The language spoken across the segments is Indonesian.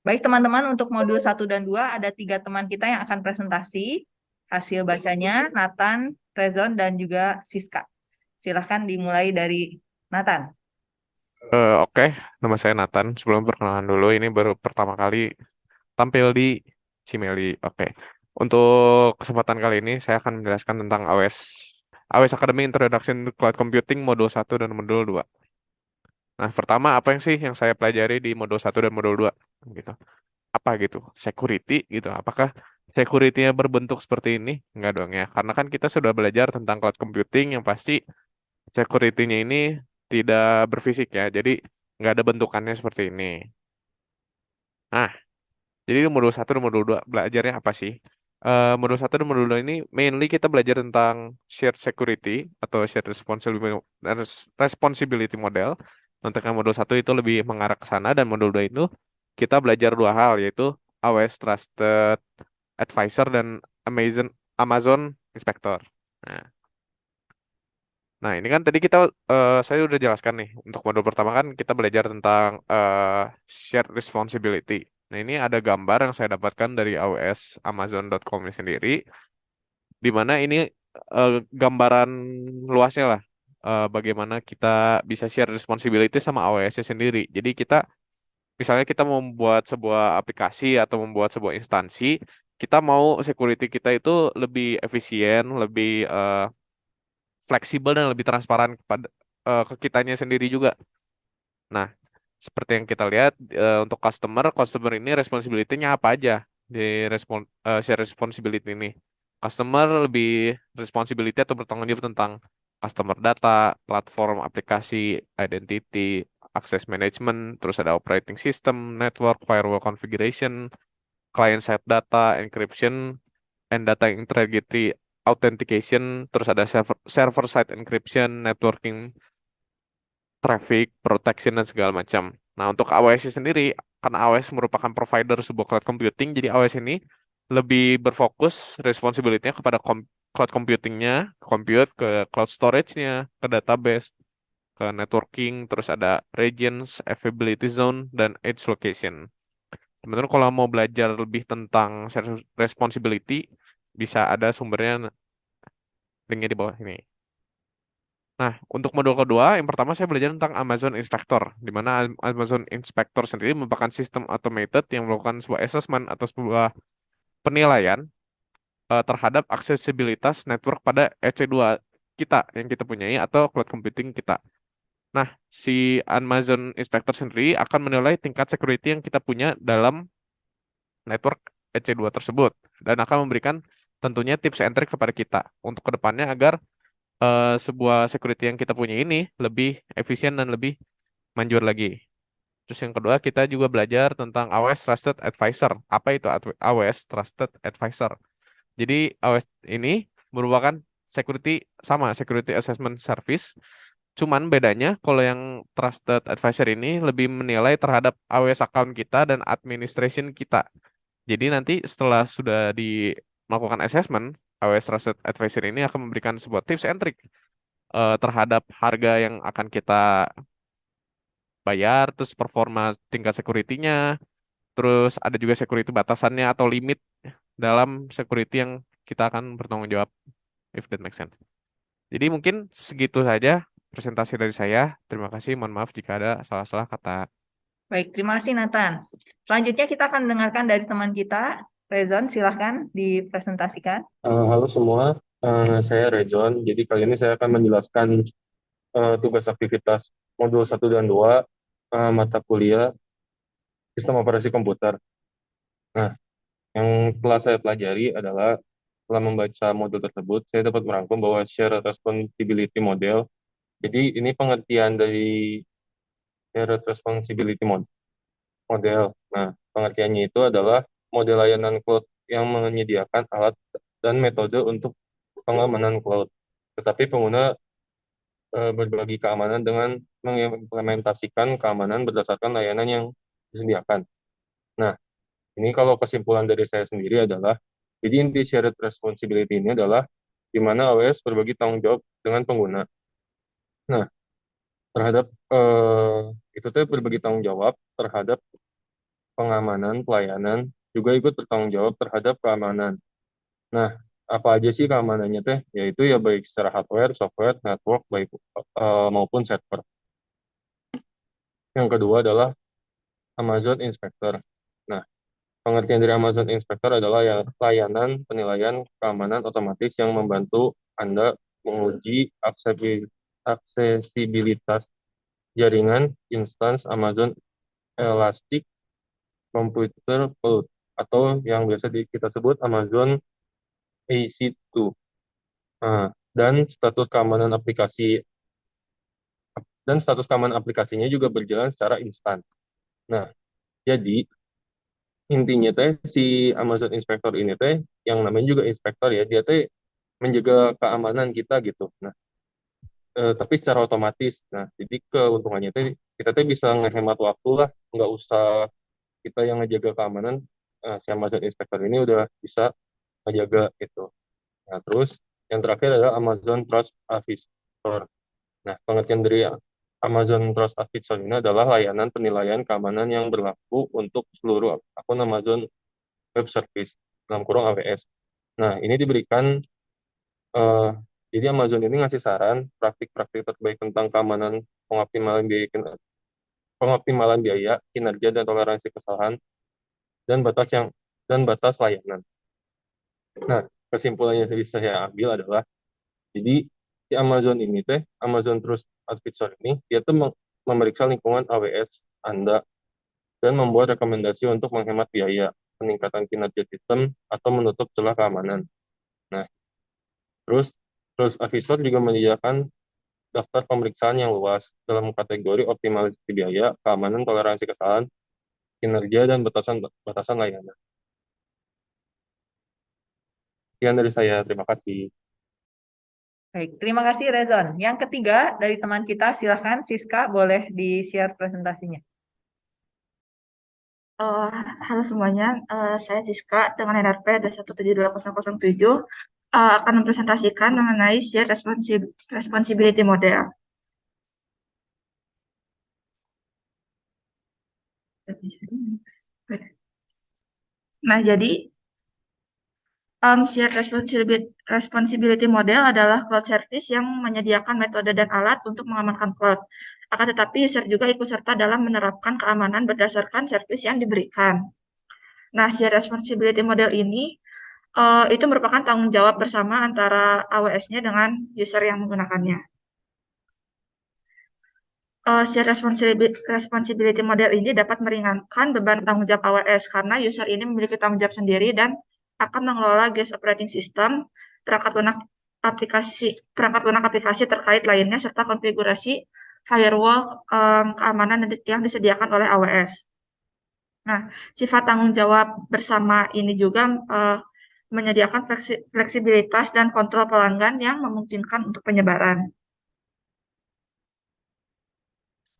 Baik teman-teman, untuk modul 1 dan 2 ada tiga teman kita yang akan presentasi. Hasil bacanya Nathan, Rezon, dan juga Siska. Silahkan dimulai dari Nathan. Uh, Oke, okay. nama saya Nathan. Sebelum perkenalan dulu, ini baru pertama kali tampil di Cimeli. Oke, okay. untuk kesempatan kali ini saya akan menjelaskan tentang AWS AWS Academy Introduction to Cloud Computing modul 1 dan modul 2. Nah, pertama apa yang sih yang saya pelajari di modul 1 dan modul 2 gitu. Apa gitu? Security gitu. Apakah security-nya berbentuk seperti ini? Enggak dong ya. Karena kan kita sudah belajar tentang cloud computing yang pasti security-nya ini tidak berfisik ya. Jadi nggak ada bentukannya seperti ini. Nah, jadi di modul 1 dan modul 2 belajarnya apa sih? Uh, modul 1 dan modul 2 ini mainly kita belajar tentang shared security atau shared responsibility model. Yang modul 1 itu lebih mengarah ke sana dan modul 2 itu kita belajar dua hal yaitu AWS Trusted Advisor dan Amazon Amazon Inspector. Nah, Nah, ini kan tadi kita uh, saya udah jelaskan nih untuk modul pertama kan kita belajar tentang uh, shared responsibility. Nah, ini ada gambar yang saya dapatkan dari AWS Amazon.com sendiri di mana ini uh, gambaran luasnya lah uh, bagaimana kita bisa share responsibility sama AWS sendiri. Jadi kita misalnya kita membuat sebuah aplikasi atau membuat sebuah instansi, kita mau security kita itu lebih efisien, lebih uh, fleksibel dan lebih transparan kepada uh, ke kitanya sendiri juga. Nah, seperti yang kita lihat uh, untuk customer, customer ini responsibility-nya apa aja di respon uh, share responsibility ini. Customer lebih responsibility atau bertanggung jawab tentang customer data, platform, aplikasi, identity, access management, terus ada operating system, network, firewall configuration, client side data, encryption, and data integrity authentication, terus ada server, server side encryption, networking, traffic, protection, dan segala macam. Nah, untuk AWS sendiri, karena AWS merupakan provider sebuah cloud computing, jadi AWS ini lebih berfokus responsibility-nya kepada cloud computing-nya, compute, ke cloud storage-nya, ke database, ke networking, terus ada regions, availability zone, dan edge location. Teman-teman kalau mau belajar lebih tentang responsibility, bisa ada sumbernya linknya di bawah ini. Nah, untuk modul kedua, yang pertama saya belajar tentang Amazon Inspector, di mana Amazon Inspector sendiri merupakan sistem automated yang melakukan sebuah assessment atau sebuah penilaian uh, terhadap aksesibilitas network pada EC2 kita yang kita punyai atau cloud computing kita. Nah, si Amazon Inspector sendiri akan menilai tingkat security yang kita punya dalam network EC2 tersebut dan akan memberikan tentunya tips and trick kepada kita untuk ke depannya agar uh, sebuah security yang kita punya ini lebih efisien dan lebih manjur lagi. Terus yang kedua kita juga belajar tentang AWS Trusted Advisor. Apa itu AWS Trusted Advisor? Jadi AWS ini merupakan security sama security assessment service. Cuman bedanya kalau yang Trusted Advisor ini lebih menilai terhadap AWS account kita dan administration kita. Jadi nanti setelah sudah di melakukan assessment, AWS Trusted Advisor ini akan memberikan sebuah tips and trick uh, terhadap harga yang akan kita bayar, terus performa tingkat security-nya, terus ada juga security batasannya atau limit dalam security yang kita akan bertanggung jawab, if that makes sense. Jadi mungkin segitu saja presentasi dari saya. Terima kasih, mohon maaf jika ada salah-salah kata. Baik, terima kasih Nathan. Selanjutnya kita akan mendengarkan dari teman kita, Rezon, silahkan dipresentasikan. Uh, halo semua, uh, saya Rezon. Jadi kali ini saya akan menjelaskan uh, tugas aktivitas modul 1 dan 2 uh, mata kuliah sistem operasi komputer. Nah, yang telah saya pelajari adalah setelah membaca modul tersebut, saya dapat merangkum bahwa share responsibility model. Jadi ini pengertian dari share responsibility model. Nah, pengertiannya itu adalah model layanan cloud yang menyediakan alat dan metode untuk pengamanan cloud. Tetapi pengguna e, berbagi keamanan dengan mengimplementasikan keamanan berdasarkan layanan yang disediakan. Nah, ini kalau kesimpulan dari saya sendiri adalah, jadi inti shared responsibility ini adalah di mana AWS berbagi tanggung jawab dengan pengguna. Nah, terhadap eh, itu tuh berbagi tanggung jawab terhadap pengamanan, pelayanan, juga ikut bertanggung jawab terhadap keamanan. Nah, apa aja sih keamanannya teh? Yaitu ya baik secara hardware, software, network, baik uh, maupun server. Yang kedua adalah Amazon Inspector. Pengertian dari Amazon Inspector adalah ya, layanan penilaian keamanan otomatis yang membantu Anda menguji aksesibilitas jaringan instans Amazon Elastic Computer Cloud atau yang biasa kita sebut Amazon AC2. Nah, dan status keamanan aplikasi dan status keamanan aplikasinya juga berjalan secara instan. Nah, jadi intinya teh si Amazon Inspector ini teh yang namanya juga inspektor ya, dia teh menjaga keamanan kita gitu. Nah, eh, tapi secara otomatis. Nah, jadi keuntungannya teh kita teh bisa ngehemat waktu lah, nggak usah kita yang ngejaga keamanan. Eh, si Amazon Inspector ini udah bisa ngejaga gitu. Nah, terus yang terakhir adalah Amazon Trust Officer. Nah, pengertian dari Amazon Trust Officer ini adalah layanan penilaian keamanan yang berlaku untuk seluruh akun Amazon Web Service dalam kurung AWS. Nah, ini diberikan uh, jadi Amazon ini ngasih saran praktik-praktik terbaik tentang keamanan pengoptimalan biaya pengoptimalan biaya, kinerja dan toleransi kesalahan dan batas yang dan batas layanan. Nah, kesimpulannya yang bisa saya ambil adalah jadi si Amazon ini teh Amazon Trust Advisor ini dia tuh memeriksa lingkungan AWS Anda dan membuat rekomendasi untuk menghemat biaya, peningkatan kinerja sistem atau menutup celah keamanan. Nah, terus Trust Advisor juga menyediakan daftar pemeriksaan yang luas dalam kategori optimalisasi biaya, keamanan, toleransi kesalahan, kinerja dan batasan batasan layanan. Sekian dari saya, terima kasih. Baik, terima kasih Rezon. Yang ketiga dari teman kita, silahkan Siska boleh di-share presentasinya. Uh, halo semuanya, uh, saya Siska dengan NRP 2172007 uh, akan mempresentasikan mengenai share responsib responsibility model. Nah, jadi um, shared responsibility, responsibility model adalah cloud service yang menyediakan metode dan alat untuk mengamankan cloud. Akan tetapi user juga ikut serta dalam menerapkan keamanan berdasarkan service yang diberikan. Nah, shared responsibility model ini uh, itu merupakan tanggung jawab bersama antara AWS-nya dengan user yang menggunakannya. Uh, shared responsibility, model ini dapat meringankan beban tanggung jawab AWS karena user ini memiliki tanggung jawab sendiri dan akan mengelola GES operating system, perangkat lunak aplikasi perangkat lunak aplikasi terkait lainnya serta konfigurasi firewall um, keamanan yang disediakan oleh AWS. Nah, sifat tanggung jawab bersama ini juga uh, menyediakan fleksibilitas dan kontrol pelanggan yang memungkinkan untuk penyebaran.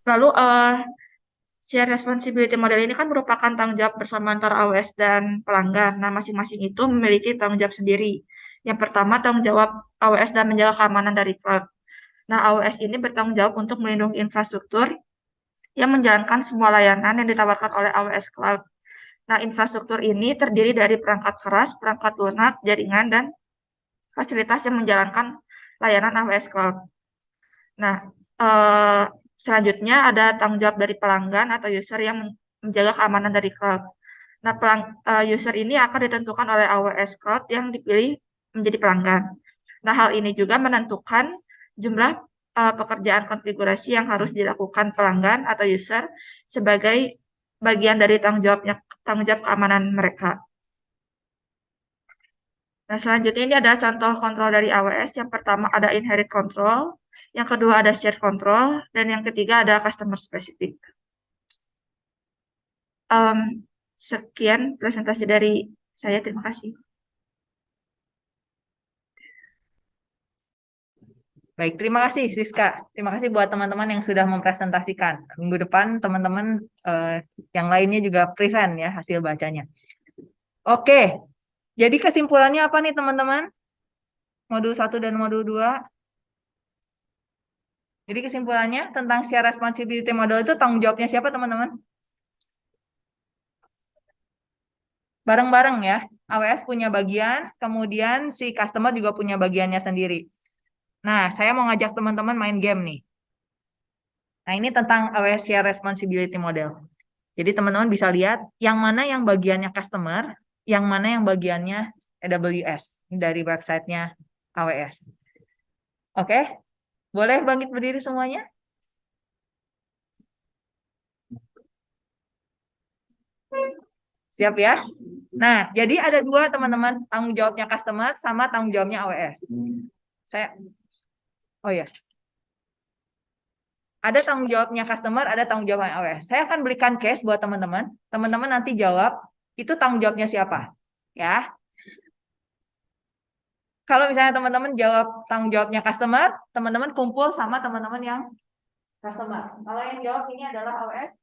Lalu, uh, share responsibility model ini kan merupakan tanggung jawab bersama antara AWS dan pelanggan. Nah, masing-masing itu memiliki tanggung jawab sendiri. Yang pertama, tanggung jawab AWS dan menjaga keamanan dari cloud. Nah, AWS ini bertanggung jawab untuk melindungi infrastruktur yang menjalankan semua layanan yang ditawarkan oleh AWS Cloud. Nah, infrastruktur ini terdiri dari perangkat keras, perangkat lunak, jaringan, dan fasilitas yang menjalankan layanan AWS Cloud. Nah, eh, Selanjutnya ada tanggung jawab dari pelanggan atau user yang menjaga keamanan dari cloud. Nah, pelang, uh, user ini akan ditentukan oleh AWS Cloud yang dipilih menjadi pelanggan. Nah, hal ini juga menentukan jumlah uh, pekerjaan konfigurasi yang harus dilakukan pelanggan atau user sebagai bagian dari tanggung jawabnya tanggung jawab keamanan mereka. Nah, selanjutnya ini ada contoh kontrol dari AWS. Yang pertama ada inherit control, yang kedua ada share control, dan yang ketiga ada customer specific. Um, sekian presentasi dari saya. Terima kasih. Baik, terima kasih Siska. Terima kasih buat teman-teman yang sudah mempresentasikan. Minggu depan teman-teman uh, yang lainnya juga present ya hasil bacanya. Oke, jadi kesimpulannya apa nih teman-teman? Modul 1 dan modul 2. Jadi kesimpulannya tentang share responsibility model itu tanggung jawabnya siapa teman-teman? bareng-bareng ya. AWS punya bagian, kemudian si customer juga punya bagiannya sendiri. Nah, saya mau ngajak teman-teman main game nih. Nah, ini tentang AWS Share Responsibility Model. Jadi teman-teman bisa lihat yang mana yang bagiannya customer, yang mana yang bagiannya AWS dari websitenya AWS. Oke, boleh bangkit berdiri semuanya? Siap ya? Nah, jadi ada dua teman-teman, tanggung jawabnya customer sama tanggung jawabnya AWS. Saya, oh ya, ada tanggung jawabnya customer, ada tanggung jawabnya AWS. Saya akan berikan case buat teman-teman. Teman-teman nanti jawab, itu tanggung jawabnya siapa? Ya. Kalau misalnya teman-teman jawab tanggung jawabnya customer, teman-teman kumpul sama teman-teman yang customer. Kalau yang jawab ini adalah AWS,